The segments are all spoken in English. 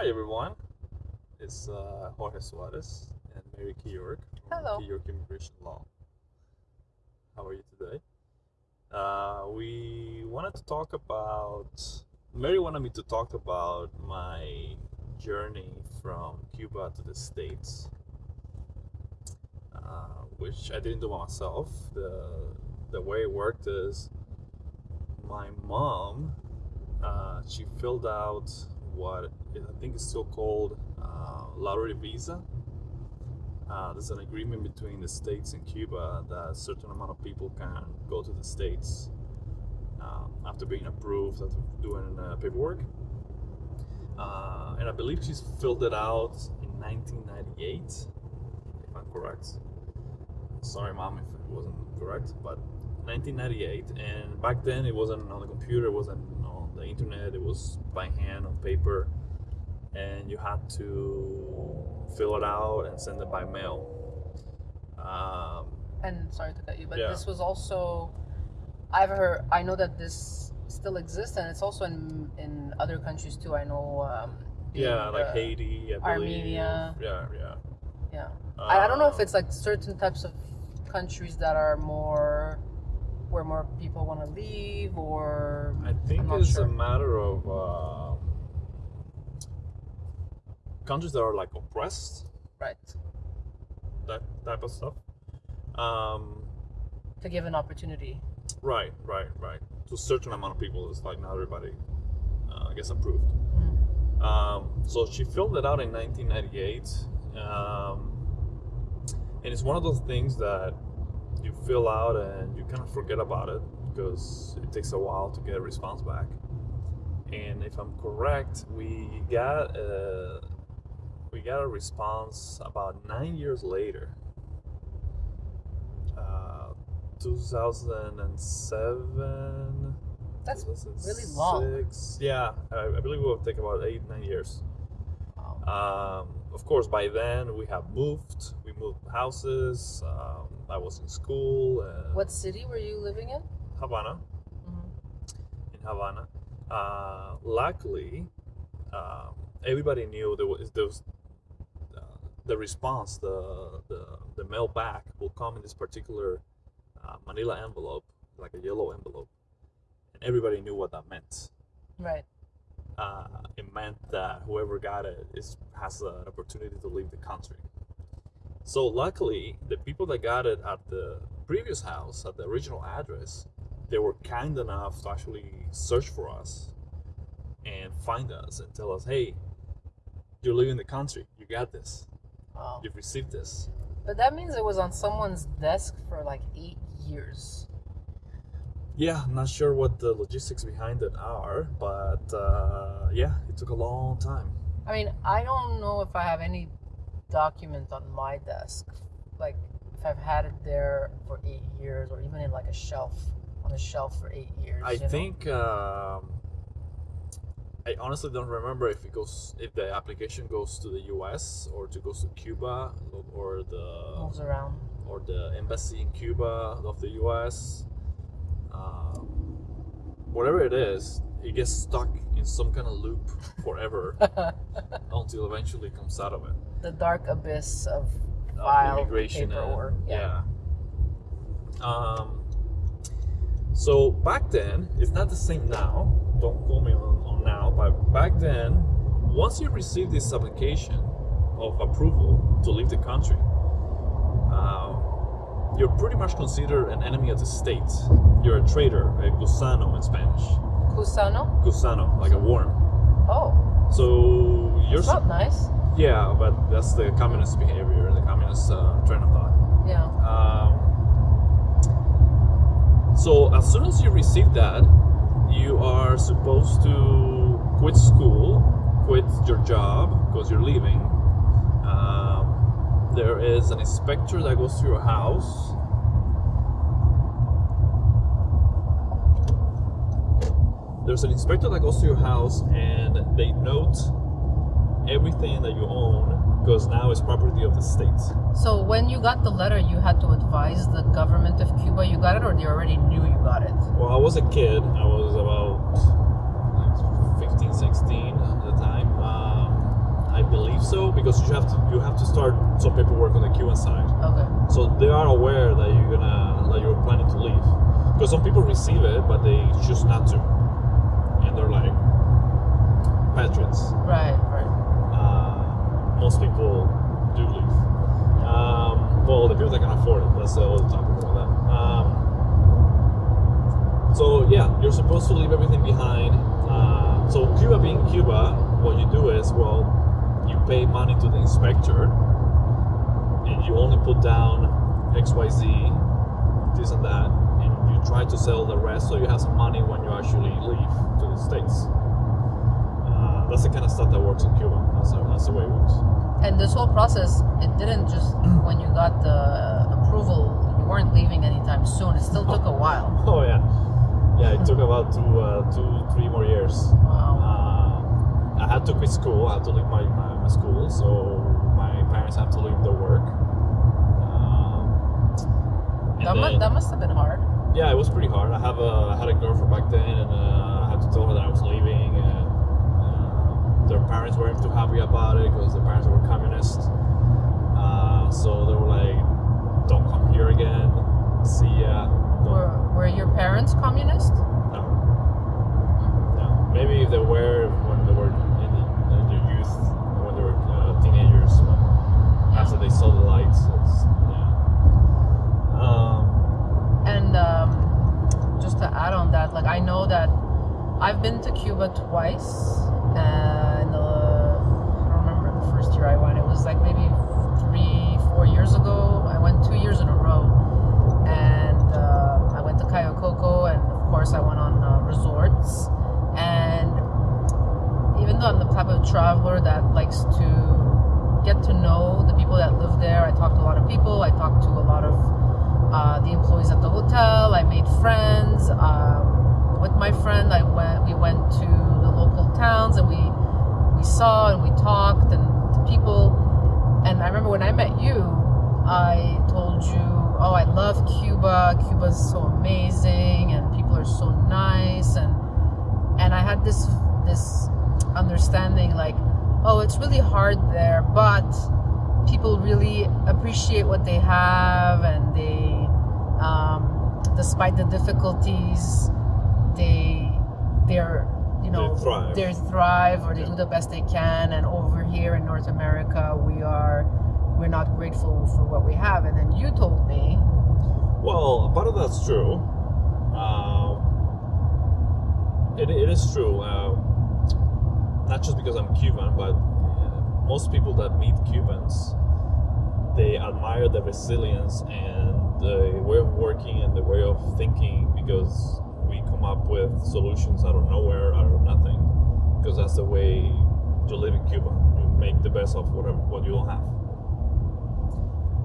Hi everyone, it's uh, Jorge Suarez and Mary Keyork from Hello. Keyork Immigration Law. How are you today? Uh, we wanted to talk about, Mary wanted me to talk about my journey from Cuba to the States, uh, which I didn't do myself. The, the way it worked is my mom, uh, she filled out what I think is still called uh, lottery visa. Uh, there's an agreement between the states and Cuba that a certain amount of people can go to the states um, after being approved, after doing uh, paperwork. Uh, and I believe she's filled it out in 1998, if I'm correct. Sorry, mom, if it wasn't correct, but 1998. And back then, it wasn't on the computer, it wasn't internet, it was by hand on paper and you had to fill it out and send it by mail. Um, And sorry to cut you, but Yeah. this was also I've heard I know that this still exists and it's also in in other countries too. I know um yeah, like Haiti, I believe. Armenia. Yeah, yeah. Yeah. I, I don't know if Um, it's like certain types of countries that are more where more people want to leave or I think it's sure. a matter of um, countries that are like oppressed, right that type of stuff. Um, to give an opportunity. right, right, right. To a certain amount of people, it's like not everybody uh, gets approved. Mm. Um, so she filled it out in 1998. Um, and it's one of those things that you fill out and you kind of forget about it because it takes a while to get a response back. And if I'm correct, we got a, we got a response about nine years later. Uh, 2007. That's really long. 2006. Yeah, I, I believe it will take about eight, nine years. Um, of course, by then we have moved. We moved houses. Um, I was in school. And What city were you living in? Havana. Mhm. In Havana. Uh, luckily, um, everybody knew there was, there was uh, the response, the, the the mail back will come in this particular uh, Manila envelope, like a yellow envelope, and everybody knew what that meant. Right. uh, it meant that whoever got it is has an opportunity to leave the country. So luckily, the people that got it at the previous house, at the original address, they were kind enough to actually search for us and find us and tell us, "Hey, you're leaving the country. You got this. Wow. You've received this." But that means it was on someone's desk for like eight years. Yeah, I'm not sure what the logistics behind it are, but uh, yeah, it took a long time. I mean, I don't know if I have any document on my desk, like if I've had it there for eight years, or even in like a shelf on a shelf for eight years. I think um, I honestly don't remember if it goes if the application goes to the U.S. or to goes to Cuba or the moves around. or the embassy in Cuba of the U.S. Um, whatever it is, it gets stuck in some kind of loop forever until eventually comes out of it. the dark abyss of file immigration paperwork. and, yeah. Um, so back then, it's not the same now. Don't call me on, on now, but back then, once you receive this application of approval to leave the country, uh, you're pretty much considered an enemy of the state. You're a traitor, a gusano in Spanish. Cusano? Gusano, like a worm. Oh, So you're it's not nice. yeah, but that's the communist behavior, the communist uh, train of thought. Yeah. Um, so as soon as you receive that, you are supposed to quit school, quit your job because you're leaving. Um, there is an inspector that goes to your house. There's an inspector that goes to your house and they note everything that you own because now it's property of the state. So when you got the letter, you had to advise the government of Cuba you got it, or they already knew you got it. Well, I was a kid. I was about like 15, 16 at the time. Um, I believe so because you have to you have to start some paperwork on the Cuban side. Okay. So they are aware that you're gonna that you're planning to leave. Because some people receive it, but they choose not to, they're like patriots. Right. Right. Uh, most people do leave. Um, well, the people that can afford it. That's the other topic about that. Um, so yeah, you're supposed to leave everything behind. Uh, so Cuba being Cuba, what you do is well, you pay money to the inspector, and you only put down X, Y, Z, this and that, and you try to sell the rest, so you have some money when you actually leave to the states. Uh, that's the kind of stuff that works in Cuba. That's, the- that's the way it works. And this whole process, it didn't just when you got the approval, you weren't leaving anytime soon. It still took a while. Oh yeah, yeah. It took about two, uh, two, three more years. Wow. Uh, I had to quit school. I had to leave my, my, my school, so my parents have to leave their work. Um, That, then- that must have been hard. Yeah, it was pretty hard. I have a I had a girlfriend back then, and uh, I had to tell her that I was leaving, and uh, their parents weren't too happy about it because their parents were communists. Uh, so they were like, "Don't come here again. See ya." Don't Were, were your parents communist? no. No. Maybe if they were they were in, the, in their youth, when they were uh, teenagers, but after they saw the lights, it's, yeah. Um, And um, just to add on that, like I know that I've been to Cuba twice, and uh, I don't remember the first year I went. It was like maybe three, four years ago. I went two years in a row, and uh, I went to Cayo Coco, and of course I went on uh, resorts. And even though I'm the type of traveler that likes to get to know the people that live there, I talk to a lot of people. I talk to a lot of uh, the employees at the hotel. I made friends. Um, my friend, I went. We went to the local towns and we we saw and we talked and people. And I remember when I met you, I told you, "Oh, I love Cuba. Cuba's so amazing, and people are so nice." And and I had this this understanding, like, "Oh, it's really hard there, but." people really appreciate what they have and they um, despite the difficulties they they're you know They thrive. they thrive or they Yeah. do the best they can and over here in north america we are we're not grateful for what we have and then you told me well, part of that's true. Um, it, it is true. Uh, not just because I'm Cuban, but uh, most people that meet Cubans, they admire the resilience and the way of working and the way of thinking because come up with solutions out of nowhere, out of nothing. Because that's the way you live in Cuba. You make the best of whatever what you don't have.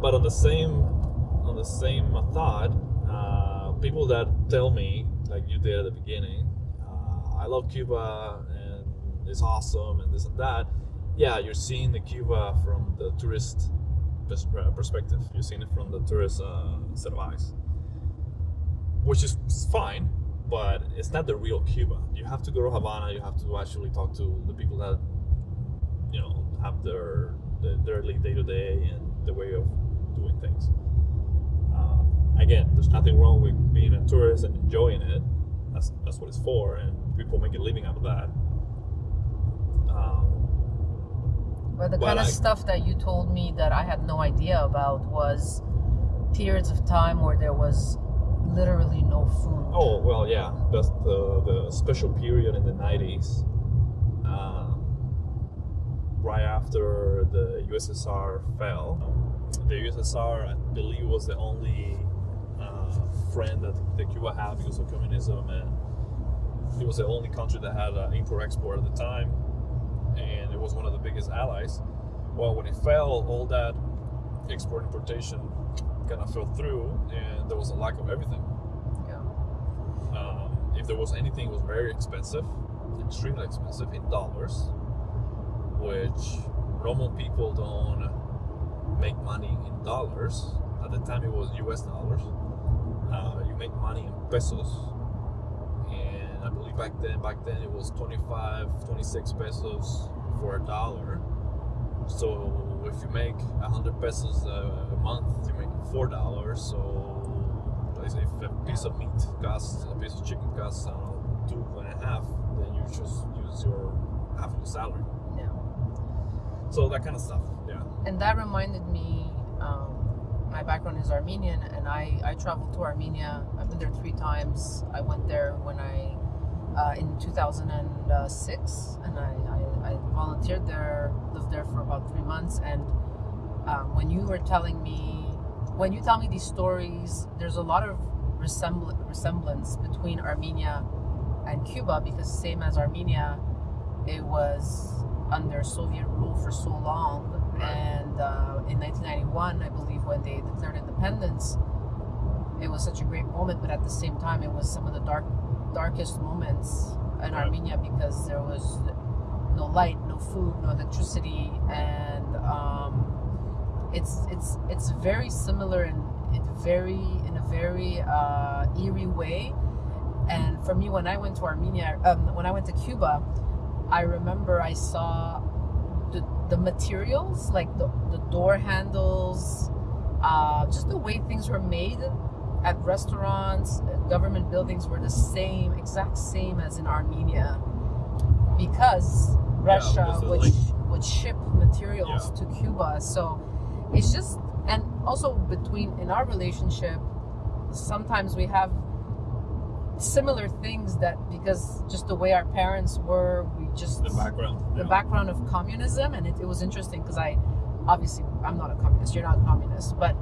But on the same on the same thought, uh, people that tell me, like you did at the beginning, uh, I love Cuba and it's awesome and this and that. Yeah, you're seeing the Cuba from the tourist uh, perspective. You're seeing it from the tourist uh, set of eyes, which is fine, but it's not the real Cuba. You have to go to Havana. You have to actually talk to the people that you know have their their, day to day and the way of doing things. Uh, again, there's nothing wrong with being a tourist and enjoying it. That's that's what it's for, and people make a living out of that. Um, but the Well, kind of I- stuff that you told me that i had no idea about was periods of time where there was literally no food oh well, yeah, that's the the special period in the '90s, um, right after the USSR fell. The USSR, I believe, was the only uh, friend that, that Cuba had because of communism, and it was the only country that had uh, import-export at the time, and it was one of the biggest allies. Well, when it fell, all that export importation kind of fell through, and there was a lack of everything. yeah. Um, if there was anything, it was very expensive, extremely expensive in dollars, which normal people don't make money in dollars. At the time, it was U.S. dollars. Uh, you make money in pesos, and I believe back then, back then it was 25, 26 pesos for a dollar. So if you make hundred pesos a, month, you make four dollars. So if a piece of meat costs, a piece of chicken costs, I don't know, two and a half, then you just use your half of your salary. Yeah. So that kind of stuff. Yeah. And that reminded me. Um, my background is Armenian, and I I traveled to Armenia. I've been there three times. I went there when I uh, in 2006, and I, I, I volunteered there, lived there for about three months. And um, when you were telling me, when you tell me these stories, there's a lot of resembl- resemblance between Armenia and Cuba because same as Armenia, it was under Soviet rule for so long. And uh, in 1991, I believe, when they declared independence, it was such a great moment. But at the same time, it was some of the dark darkest moments in Right. Armenia because there was no light, no food, no electricity, and um, it's it's it's very similar in it very in a very uh, eerie way. And for me, when I went to Armenia, um, when I went to Cuba, I remember I saw the, the materials, like the, the door handles, uh, just the way things were made at restaurants, uh, government buildings were the same, exact same as in Armenia, because Russia of, would like- would ship materials Yeah. to Cuba. So it's just and also between in our relationship, sometimes we have similar things that because just the way our parents were, we just The background. the yeah. background of communism and it, it was interesting because i obviously i'm not a communist you're not a communist but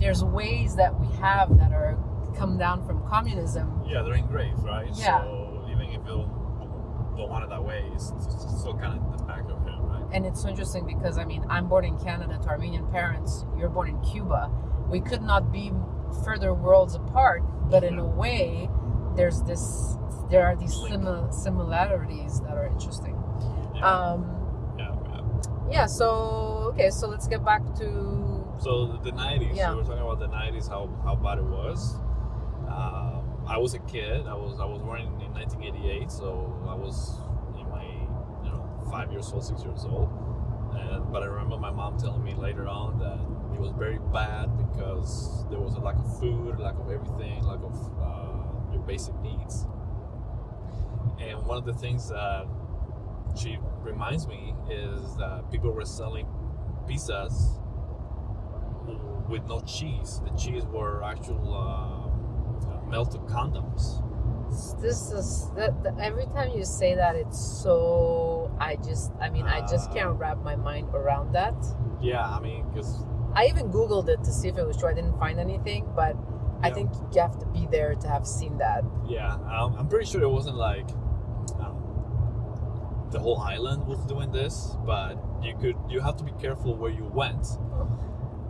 there's ways that we have that are come down from communism Yeah, they're engraved, right? Yeah. So even if you don't, want it that way, it's, still kind of in the back of him, right? and it's so interesting because i mean i'm born in canada to armenian parents you're born in cuba we could not be further worlds apart but in a way there's this there are these simil- similarities that are interesting Yeah. um yeah, yeah. yeah so okay so let's get back to So the- the nineties. Yeah. We were talking about the nineties. How how bad it was. Um, I was a kid. I was I was born in, in 1988, so I was in my you know five years old, six years old. And but I remember my mom telling me later on that it was very bad because there was a lack of food, lack of everything, lack of uh, your basic needs. And one of the things that she reminds me is that people were selling pizzas with no cheese. The cheese were actual uh, melted condoms. this is that, that- every time you say that it's so i just i mean i just Uh. can't wrap my mind around that Yeah, I mean, because i even googled it to see if it was true i didn't find anything but i think you have to be there to have seen that yeah, um, I'm pretty sure it wasn't like um, the whole island was doing this, but you could you have to be careful where you went.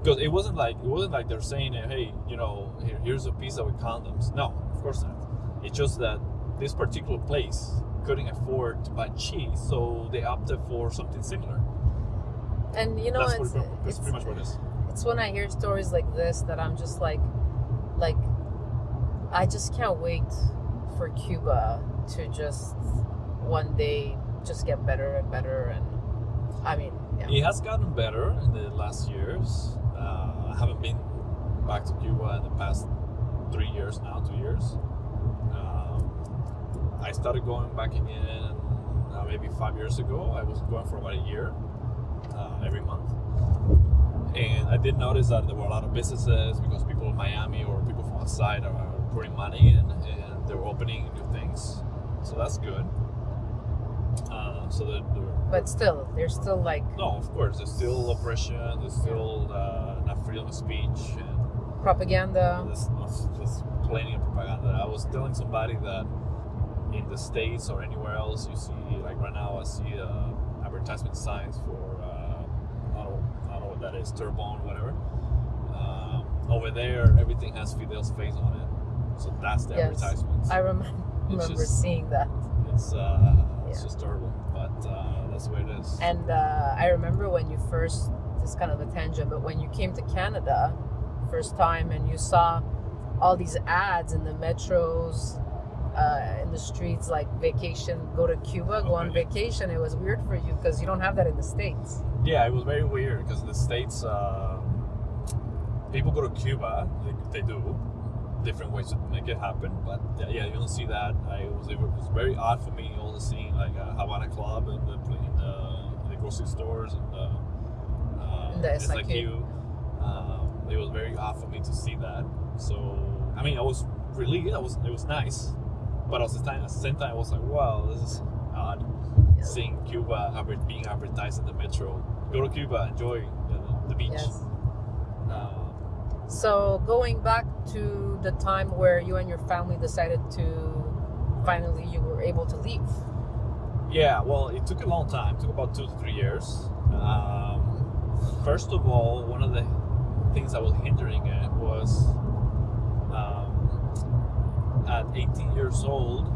Because it wasn't like it wasn't like they're saying, "Hey, you know, here, here's a pizza with condoms." No, of course not. It's just that this particular place couldn't afford to buy cheese, so they opted for something similar. and you know that's, it's, pretty, that's it's, pretty much what it is. it's when i hear stories like this that i'm just like like i just can't wait for cuba to just one day just get better and better and i mean yeah It has gotten better in the last years. Uh, I haven't been back to Cuba in the past three years now, two years. Um, I started going back again uh, maybe five years ago. I was going for about a year uh, every month. And I did notice that there were a lot of businesses because people in Miami or people from outside are putting money in and they're opening new things. So that's good. So the but still there's still like no, of course. There's still oppression. There's still uh, not freedom of speech, and propaganda there's, plenty of propaganda. I was telling somebody that in the states or anywhere else, you see like right now, I see uh, advertisement signs for uh, I don't I don't know what that is, Turbone, whatever. Um, over there, everything has Fidel's face on it, so that's the Yes. advertisement. I remember, remember just- seeing that. It's uh, it's just terrible, uh, that's the way it is. And uh, I remember when you first, this is kind of a tangent, but when you came to Canada first time and you saw all these ads in the metros, uh, in the streets like vacation, go to Cuba, go on vacation. It was weird for you because you don't have that in the states. Yeah, it was very weird because in the states, uh, people go to Cuba. They, they do different ways to make it happen, but yeah, yeah, you don't see that. I was it was very odd for me only seeing like a Havana club in the in the, in the grocery stores and the, uh, the SIQ. SIQ. Um, it was very odd for me to see that. So I mean, I was relieved. It was it was nice, but at the time at the same time, I was like, wow, this is odd Yeah. seeing Cuba being advertised in the metro. Go to Cuba, enjoy the, the beach. Yes. So going back to the time where you and your family decided to finally you were able to leave. yeah, well, it took a long time. It took about two to three years. Um, first of all, one of the things that was hindering it was um, at 18 years old,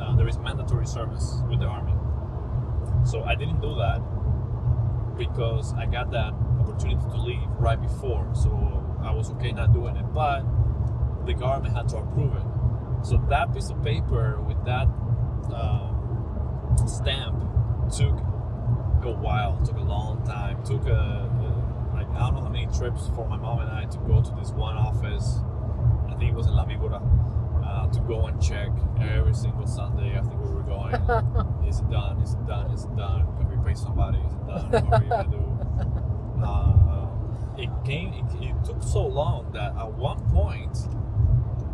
uh, there is mandatory service with the army. So I didn't do that because I got that opportunity to leave right before. So I was okay not doing it, but the government had to approve it. So that piece of paper with that um, stamp took a while, took a long time, took a, a like I don't know how many trips for my mom and I to go to this one office. I think it was in La Víbora. Uh, to go and check every single Sunday. I think we were going. Is it done? Is it done? Is it done? Pay somebody? Done? We gonna do? Uh, it came. It, it took so long that at one point,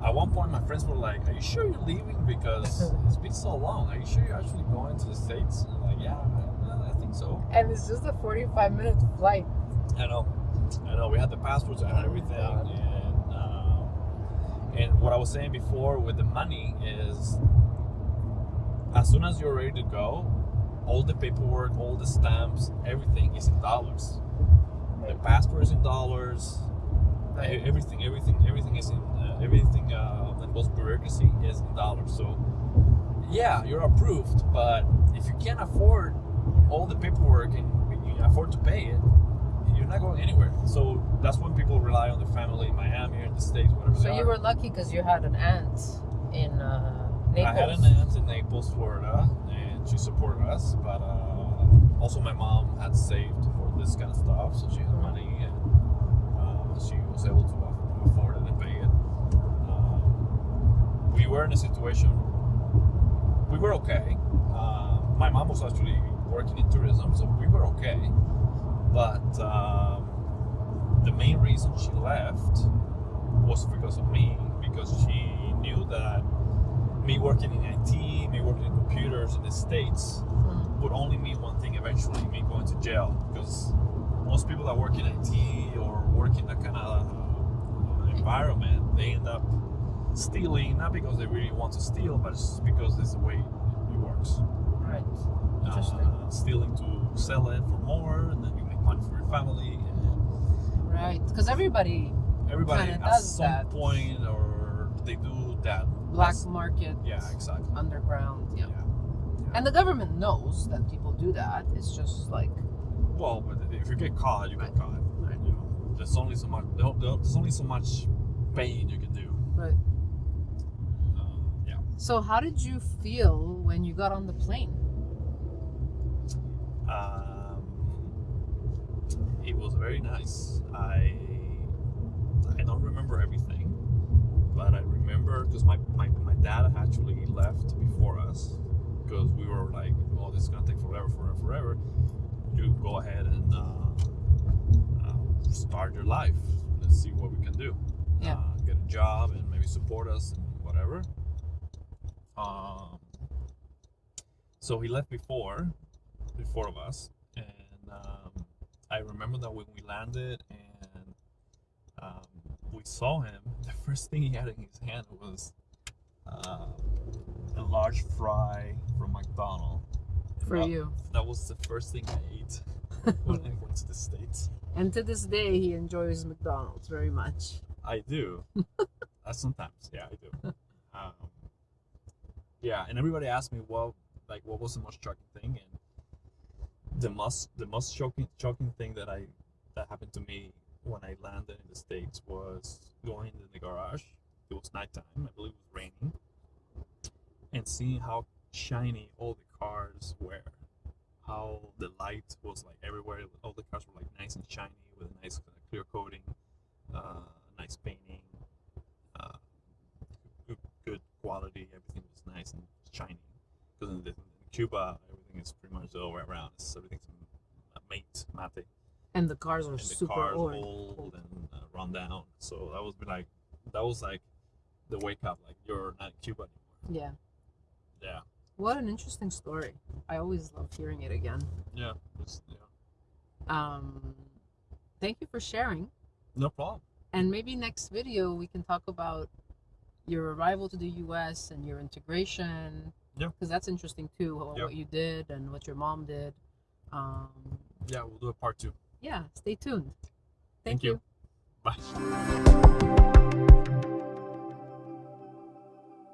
at one point, my friends were like, "Are you sure you're leaving? Because it's been so long. Are you sure you're actually going to the states?" And I'm like, "Yeah, I, I think so." and it's just a 45 minute flight. I know, I know. We had the passports and everything, and um, and what I was saying before with the money is, as soon as you're ready to go, all the paperwork, all the stamps, everything is in dollars. The passport is in dollars. Everything, everything, everything is in uh, everything. Uh, and most bureaucracy is in dollars. So, yeah, you're approved, but if you can't afford all the paperwork and you afford to pay it, you're not going anywhere. So that's when people rely on the family in Miami or in the states, whatever. So you are. were lucky because you had an aunt in uh, Naples. I had an aunt in Naples, Florida, she supported us. But uh, also, my mom had saved for this kind of stuff, so she had money, and uh, she was able to afford it and pay it. Um, we were in a situation. We were okay. Uh, my mom was actually working in tourism, so we were okay. But um, the main reason she left was because of me, because she knew that me working in IT, me working in computers in the States Mhm. would only mean one thing eventually, me going to jail. Because most people that work in IT or work in that kind of uh, environment, they end up stealing, not because they really want to steal, but it's just because it's the way it works. Right. Interesting. Uh, stealing to sell it for more, and then you make money for your family. And Right. Because everybody everybody at does some that. point, or they do that. Black That's- market, Yeah, exactly. underground. Yeah. Yeah. And the government knows that people do that. It's just like Well, but if you get caught, you Right. get caught. Right. You know, there's only so much. there- there- There's only so much pain you can do. right. Uh, yeah. So how did you feel when you got on the plane? Um, it was very nice. I I don't remember everything, but I remember because my dad actually left before us because we were like, oh, this is gonna take forever, forever, forever. You go ahead and uh, uh, start your life. Let's see what we can do. Yeah. Uh, get a job and maybe support us and whatever. Um, so he left before, the four of us, and um, I remember that when we landed and um, we saw him, the first thing he had in his hand was uh, a large fry from McDonald's. For That- you. That was the first thing I ate when I went to the States. And to this day, he enjoys McDonald's very much. I do. uh, sometimes, yeah, I do. Um, yeah, and everybody asked me, well, like, what was the most shocking thing? And the most, the most shocking, shocking thing that I that happened to me when I landed in the states was going in the garage. It was nighttime. I believe it was raining. and seeing how shiny all the cars were, how the light was like everywhere. All the cars were like nice and shiny with a nice uh, clear coating, uh, nice painting, uh, good, good quality. Everything was nice and shiny. Because in, in Cuba, everything is pretty much the other way around. It's, everything's mate, mate And the cars are and the super car's old. old and uh, run down. So that was like, that was like the wake up. Like you're not in Cuba anymore. Yeah. Yeah, What an interesting story. I always love hearing it again. yeah, yeah. Um, thank you for sharing. No problem. And maybe next video we can talk about your arrival to the U.S. and your integration. Yeah. Because that's interesting too, what, Yeah. what you did and what your mom did. Um, Yeah, we'll do a part two. yeah, stay tuned. Thank Thank, you. you. Bye.